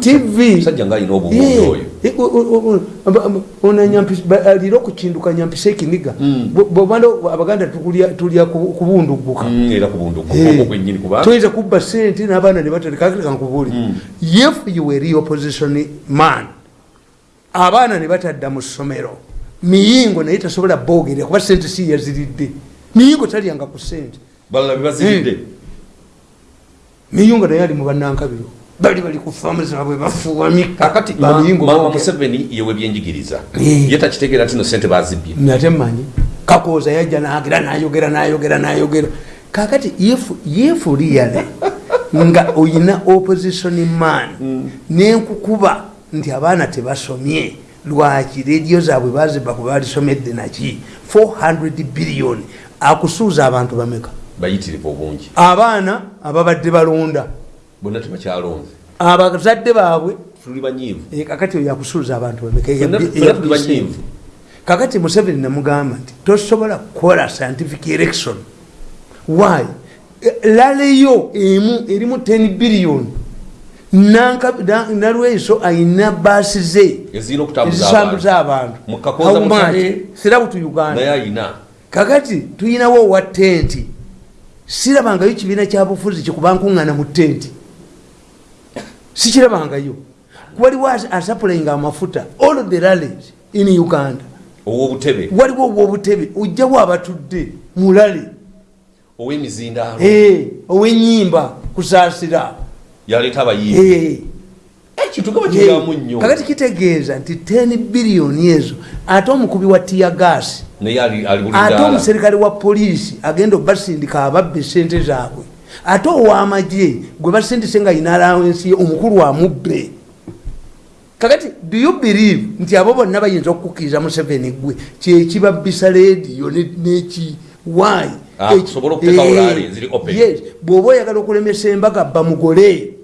Tv musajja ngaalina obubundi oyo. Alira okukinduka nyampisa ekiniga Mm. bwobanda abaganda tulya ku- kubunduguka Mm, Eh, kuba? Toyinza kubba sente n'abaana ne batalekakankubuuli Mm. if you were real opposition man abaana ne batadda mu ssomero miyingo naye tasobola boogera kuba sente si yaziridde. Miyingo talyanga ku sente miyingo naye ali mu bannankabiro bali bali ku faamu zaabwe bafuuwa mika kakati bamiyingo mama museveni yewe byenjigiriza. Eh. ye takitegeera nti no sente bazibbye. Nate mmanyi kakooza yajja nagira nayogera nayogera nayogera. Kakati yefu liyale nga oyina opposition man nenkukuba nti abaana tebasomye lwaki rediyo zaabwe baziba kuba balisomedde naki? 400 billion. Akusuuza abantu bameka? Bayitirivu obungi. Abaana ababadde balonda bonna tebakyalonze. Abazadde baabwe tuli banyiivu. Eh, kakati oyo akusuuza abantu bameka banyiivu. kakati museveni namugamba nti tosobola kukola scientific election why? Eh, laleyo emu erimu 10 billion. Nanka- na- nalweso ayina baasi ze ezisambuza abantu. sirabutu naye uganda kakati tuyinawo owa tenti sirabangayo kibiina kyabufuzi kikuba nkuŋŋana mu tenti sikirabangayo waliwo as- asapulayinga amafuta all of the rallies in uganda. Ow'obutebe? Waliwo obwobutebe ojjawo abatudde mulale ow'emizindaalo? Eh, owenyimba kusaasira. Yaleeta abayimbi? Nnyo. Kakati kitegeeza nti 10 biliyoni ezo ate omukubi wa tiyagasi buli ate omuserikale wa poliisi agenda obasindika ababba esente zaabwe ate ow'amagye gwe basindise nga ayina alawensi ye omukulu amubbe. Kakati do you believe nti abo bonna bayinza okukukiriza museveni gwe? Kyekibabbisa rediyo ne- neki open. bw'oba oyagala okulemesa embaga bamugole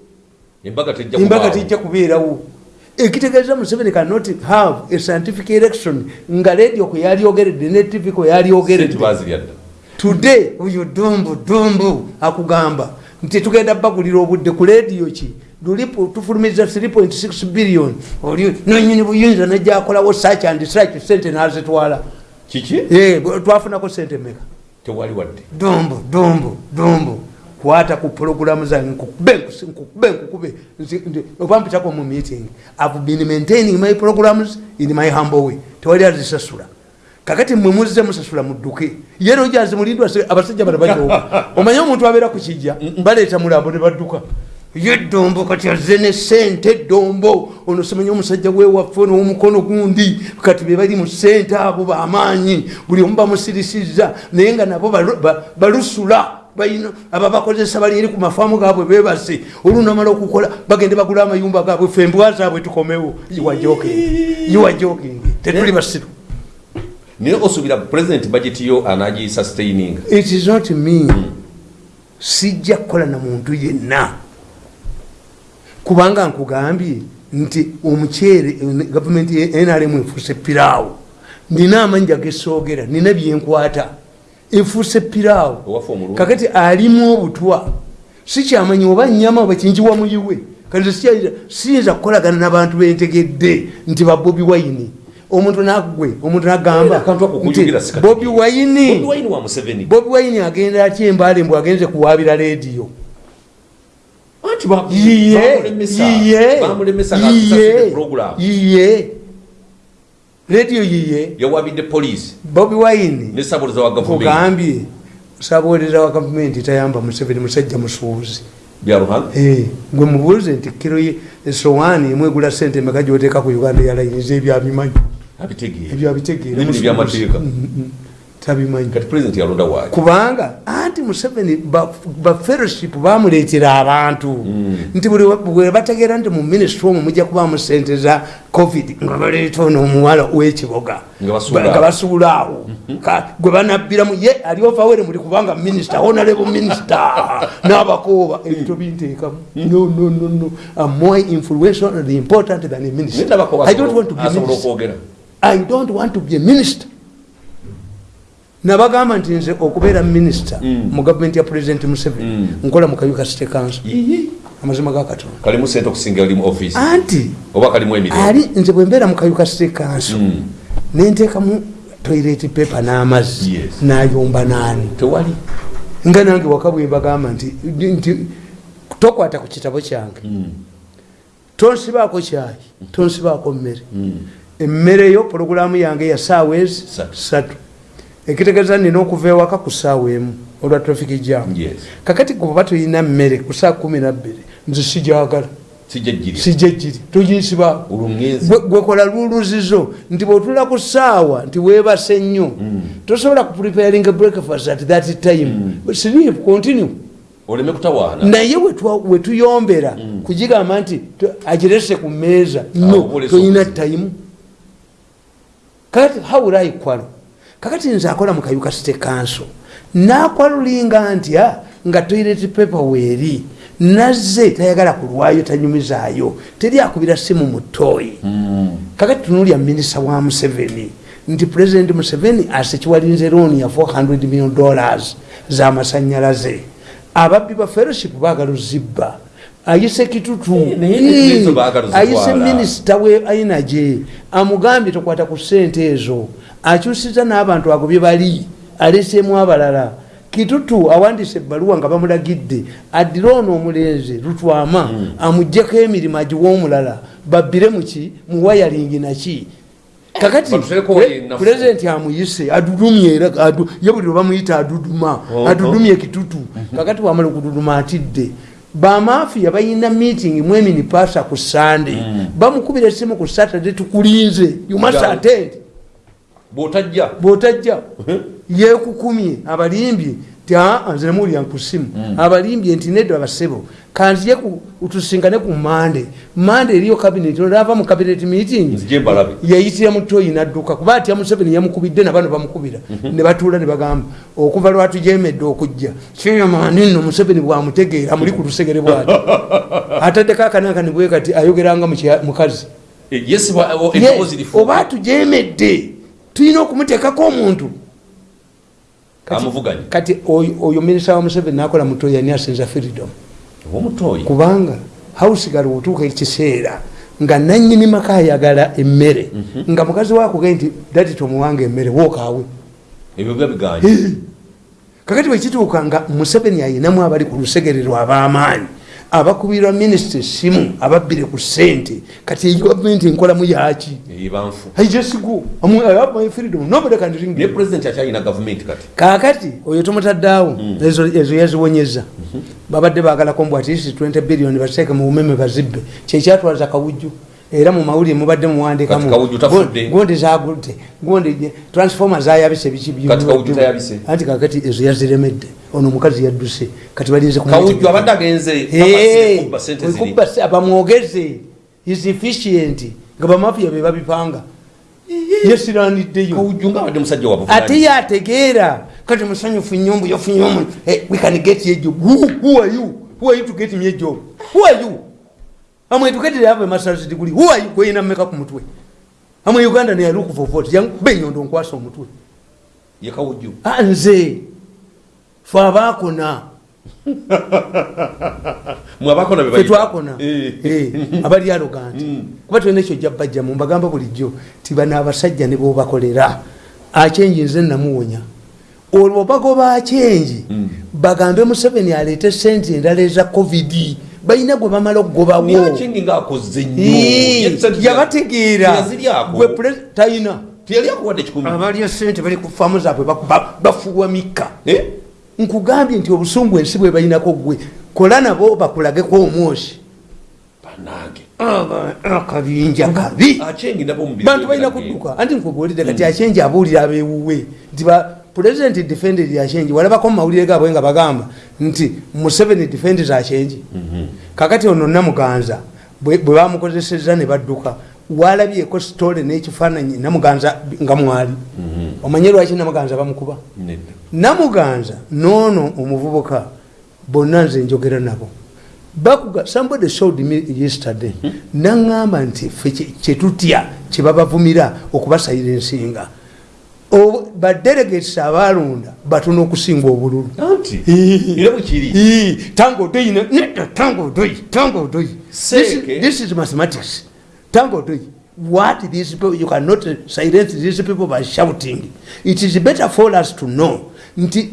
embaga tejja embaga tijja kubeerawo. Ekitegeeza museveni cannot have a scientific election nga radio kwe yalyogeredde ne tv kwe today oyo dumbu dumbu akugamba nti tugenda bagulira obudde ku lediyo ki? Tufulumiza 3.6 billion. Oli nonyini buyinza nejjakolawo search and search sente nazitwala. Kiki? Eh, twafunako sente meka tewali wadde. Dumbu dumbu dumbu kwata ku pologulamu zange nkukube nkukube oba mpitako mu meeting. I've been maintaining my programs in my humble way. Tewali azisasula kakati mwe muzze musasula mudduke. Ye nojazi mulindwa abasajja bano bajoga omanye omuntu abeera ku kijja baleeta mulambo ne badduka. Ye dombo kati azze ne sente dombo ono simanye omusajja wewaffe n'omukono gundi. Kati be bali mu sente abo bamaanyi. Buli omu bamusirisiza naye nga nabo balu- ba- balusula. Balina ababakozesa bali eri ku mafaamu gaabwe bebase olunamala okukola bagende bagula amayumba gaabwe fe embwa zaabwe tukomewo. Yiwajoking tetuli basiru naye osuubira president budget yo anagisustaininga it is not me. Sijja kukola na muntu yenna. Kubanga nkugambye nti omuceere gavumenti nrm efuuse piraawo nina amanyi agesoogera nina byenkwata. Efuuse piraawo kakati alimu obutwa. Sikyamanyi oba nyama oba kinjiwa muyiwe. Kati siyinza kukolagana nabantu bentegedde nti babobi wayini omuntu nagwe omuntu nagamba bobi wayini Bobi Wine wa museveni. Bobi wayini agenda atya embale mbw agenze kuwabira lediyo yiye lediyo yiye yawabidde poliisi. Bobi wayini ne sabuliza wa gavumenti. Kugambye sabuuliriza wa gavumenti tayamba museveni musajja musuubuzi. Gwe mubuuze nti kiro esowaani emu egula sente emeka gyoteeka ku uganda yalayiniza ebyabimanyi ebyo abitegeera N'ebintu by'amateeka. Mm, mm, mm. tabimanyi. Anti museveni bafellowship bamuleetera abantu. Nti buli wa- bwe bategeera nti mu minisitry omwo mujja kubamu sente za covid nga baleeta ono omuwala w'ekiboga. Nga basuula awo. Ka- gwe banabbiramu ye aliovawere muli kubanga minisita honorable minisita n'abakooba. Ebintu binteekamu. No no no no. I'm more influential and important than a minister. I don't want to be minister i don't want to be a minister. Nabagamba nti nze okubeera minisita mu gavumenti ya president museveni nkola mu kayuka city council. Amazima ga katonda. Kalimu sente okusinga ali nze bwe mbeera mu kayuka city council nenteekamu toilet paper n'amazzi nayomba naani nga nange waka bwe mbagamba nti nti tokwata ku kitabo kyange. Tonsibaako kyayi tonsibaako mmere emmere yo pologulamu yange ya saawa ezi Satu. ekitegeeza nina okuva ewaka ku saawa emu olwa traffic jam. Kakati goba toyina mmere ku saa kumi nabbiri nze sijagala. Sijja olumwezi Gwe- gwekola luluzizo nti bwotula ku saawa nti webase nnyo. Tosobola kupreparing breakfast at that time. Sleep continue. Oleme kutawaana. Naye wetuyombera kugigamba nti agirese ku meeza Awo no olesa toyina obuzibu. tayimu kakati hawulayi kwalo kakati nze akola mu kayuka site kanso nakwalulinga ntya nga toilet pepa weeri nazze tayagala kulwayo tanyumizaayo. Teri akubira simu mu toyi kakati tunulya minisita wa museveni. Nti president museveni asekiwalinze looni ya 400 million dollars zamasanyalaze ababbi ba fellowship bagaluzibba ayise kitutu ayise minisita we energy amugambye tokwata ku sente ezo. Akyusiza n'abantu ago bye bali. Aleseemu abalala. Kitutu awandise ebbaluwa nga bamulagidde. Addire ono omulenzi lutwama amugjeko emirimu agiwa omulala. Babbire muki muwayalingi naki kakati pulezidenti amuyise adudumye era ye buli lwe bamuyita aduduma. Oh, adudumye kitutu. Kakati wamala okududuma atidde bamafiya balina meeting mwemini pasa ku sande bamukubira esimu ku saturday tukulinze. You must Nga- attend. Bwotajja. Bwotajja. Yekukumye. Abalimbye ti nze nemuwulira nkusimu abalimbye nti nedda abasebo kanziye tusingane ku mande. Mande eriyo kabinet olava mu cabinet meeting. Yayitira mutoyi nadduka. Kuba atya museveni yamukubidde nabano bamukubira. Ne batuula ne bagamba okuva lwatujemedde okujja. Kyeyamani nno museveni bwamutegeera muli ku lusegere bwati ataddeko akanakani bwe kati ayogeranga mukazi Eh, yes Yes, oba tujemedde tulina okumuteekako omuntu. Kati- kati oyo minisita wa museveni nakola mutoyi ani asinza freedom kubanga house gal otuuka ekiseera nga nanyini maka ayagala emmere nga mukazi wakuge nti dati tomuwanga emmere wookaawe biganye. Kakati bwekituuka nga museveni ayinamu abali ku lusegerero ab'amaanyi abakubirwa minisita esimu ababbire ku ssente. Kati eyi gavumenti enkolamu yaki eyibanfu I just go. I'm, I have my freedom. Nobody can ring naye me. pulezidenti akyalina gavumenti kati. Kaakati oyo tumutaddaawo ezo ezo yaziwonyeza babadde bagalako mbw atisi 20 billion bateeke mu bumeme bazibbe. Kyekyatwaliza kawujju era mu mawulire mubadde tafudde. muwandiikamugondi zagudde gondi transformer zayabise biki anti kakati ezo yaziremedde. Ono omukazi yadduse. Kati balinze kubba sente ziri. wekuba se- bamwogeze is efficient. Nga bamafiya be babipanga. Yesiraniddeyo. Ate yategeera kati musanyufu nnyo mbu yofunye omu Eh, we can get who, who are you? Who are you to get me a job? Who are you am educated have a master's degree who are you? Kweyina mmeka ku mutwe. Am uganda ne look for vote. Yang benyondo nkwasa omutwe ye kawujju Ah, nze. Fe abaakona. Mwabakona Eh. Eh, abali aloganti kuba tulina ekyo jjabajjamu mbagamba bulijjo ti bano abasajja ne bobakolera akyenji nze namuwonya olwo bagoba akyenji bagambe museveni aleete sente endala eza covid balina gwe bamala okugobawo yabategeera. Gwe talina abalya sente bali ku faamu zaabwe bafuwa mikka. Eh? nkugambye nti obusungu ensi bwe balinako gwe kola nabo bakulageko omwosi. Akabinja kabi. Bantu balina kudduka. Anti nkugulidde kati akyenji abuulira abewuwe nti president defended akyenji walabako mu mawulire gaabwe nga bagamba nti museveni defended akyenji kakati ono namuganza bwe bamukozeseza ne badduka walabyeko sitole n'ekifaananyi namuganza nga mwali. Omanye lwaki namuganza bamukuba? Nedda. Namuganza noono omuvubuka bonna nze njogera nabo. Bakuga somebody showed me yesterday naŋŋamba nti ffe kye- kyetutya kyebabavumira okubasairensinga O- badelegates abalonda batono okusinga obululu. This is- mathematics. Tango doi what these people you cannot silence these people by shouting. It is better for us to know. Nti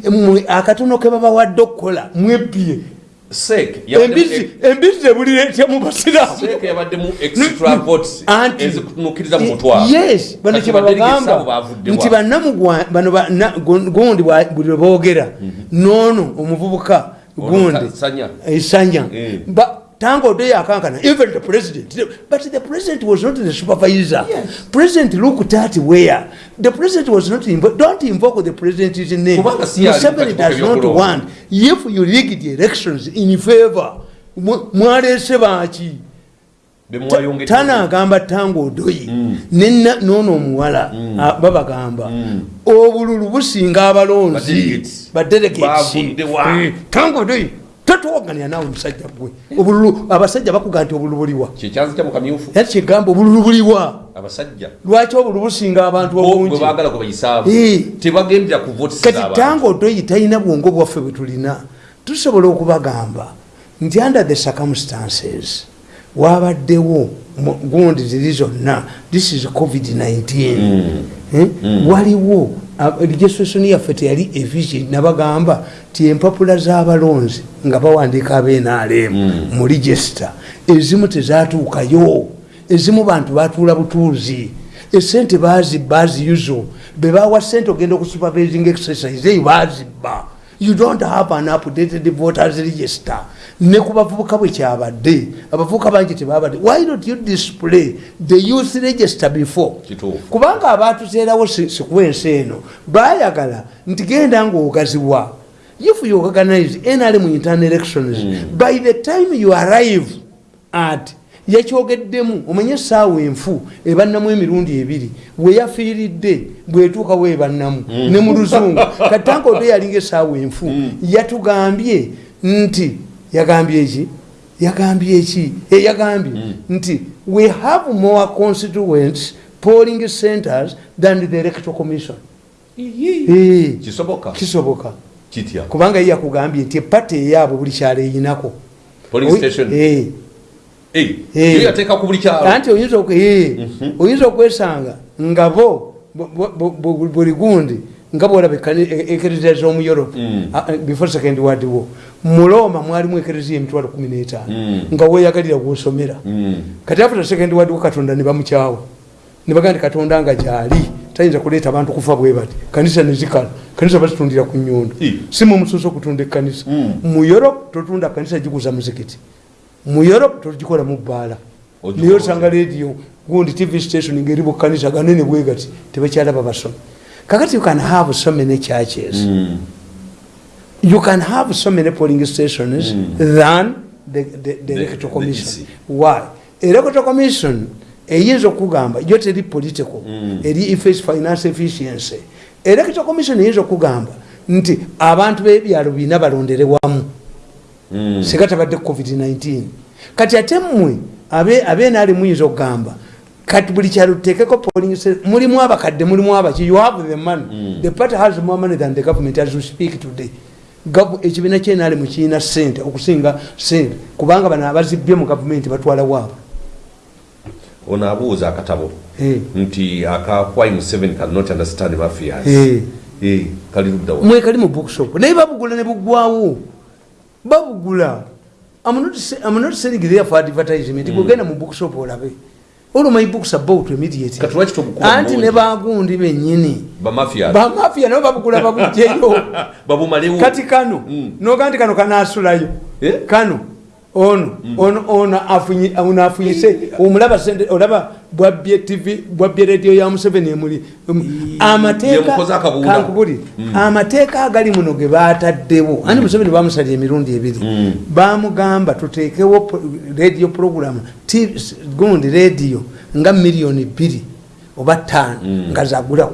akatono ke babawadde okukola mwebbye sek embizzi embizzi ebulira etya mu basiraamu. Sek yabaddemu extra votes Anti- ezikutunukkiriza mu mutwalo yes bano kyebabagamba nti bano gundi buli lwe boogera. Noono omuvubuka gundi. Sanya. Eh. tango odo yakankana even the president but the president was not the supervisor. President looked at where? The president was not invo- don't invoke the president's name. Museveni mu does not want. If you rigged the elections in favor mw- mwaleese baki tanagamba tango odoyi nena noono omuwala a- babagamba obululu businga abalonzi. Badelegates. Bavudde wa? badelegates tango odoyi tatuwaganira naawe musajja gwe obululu abasajja bakuga nti obululu buliwa. Yati kyegamba obululu buliwa. Lwaki obululu businga abantu bo bwe obungi baagala kwe bayisaabu tebagendera ku votes kati z'abantu. tango odoyi talina bwongo bwaffe bwe tulina. Tusobola okubagamba nti under the circumstances wabaddewo gundi ziri zonna this is covid-19 Eh? waliwo a- legislation yaffe teyali efficient nabagamba ti empapula z'abalonzi nga bawandiika abenrm mu register ezimu tezatuukayo. Ezimu bantu batuula butuuzi. Esente bazibba aziyuzo bebawa sente ogenda okusupervising exercise eyo bazibba you don't have an updated voters register. Ne ku bavubuka bwe kyabadde abavubuka bangi tebabadde. Why don't you display the youth register before? Kubanga abatuteerawo si- sikuwa ensi eno bayagala nti genda ngaogaziwa if you organize nrm internal elections by the time you arrive at yakyogeddemu omanye essaawa enfu ebannamu emirundi ebiri weyafiiridde bwetuuka webannamu ne mu luzungu. Katanka odo yalinga essaawa enfu. Yatugambye nti yagambye eki yagambye eki Eh, yagambye nti we have more constituents polling centers than the electoral commission. Eh, kisoboka? Kubanga ye yakugambye nti epata eyaabwe buli kyalo eyinako yateeka ku buli kyalo. Anti oyinza oyinza okwesanga nga bo buli gundi nga bwolaba ekereziya z'omu europe. Mm. before second world war. Mu roma mwalimu ekereziya emitwalo 15 Mm. nga weyagalira gwosomera. Mm. kati after second world war katonda ne bamukyawa. Ne bagamba nti katonda nga gyali tayinza kuleeta abantu kufa bwe bati. Kanisa nezikala kanisa bazitundira ku nyundo Eh. si mumusoso okutunda ekanisa Mm. mu europe totunda kanisa giguza muzikiti mu europe togikola mu bbaala. Naye osanga radio gundi tv station ngeri bukanisa ganene bwe gati tebakyalaba basomi kakati you can have so many churches. Mm. you can have so many polling stations than the, the, the electoral the commission. EC. why? Electoral commission eyinza okugamba yo teri political eri efface finance efficiency. Electoral commission eyinza okugamba nti abantu b'ebyalo bina balondere wamu. Mm. Singa tabadde covid-19 kati ate mmwe abe- abenaali muyinza okugamba kati buli kyalo tuteekeko polling mulimu abakadde mulimu abaki you have the money the party has more money than the government as we speak today. Ekibiina kyenaali mukirina sente okusinga sente kubanga bano abazibbye mu gavumenti batwala waabo ono abuuza akatabo. Eh. nti aka why museveni cannot understand mafias. Eh. Eh, kali luddawa mwekali mu bookshop naye babugula ne buggwawo babugula. I'm not say- I'm not selling there for advertisement gogenda mu bookshop olabe. All my books about immediate anti ne bagundi bennyini. Bamafia? Nabo babugula babugjeyo. Kati kano Mm. noga nti kano kanasulayo Eh? kano ono ono ono ono afunyise. Omulaba sente olaba bwabbye tv bwabbye rediyo ya museveni emuli. Um, amateeka kankubuli. Amateeka agali muno ge bataddewo anti museveni bamusalya emirundi ebiri. Bamugamba tuteekewo rediyo program gundi rediyo nga miliyoni bbiri oba ttaano nga zagula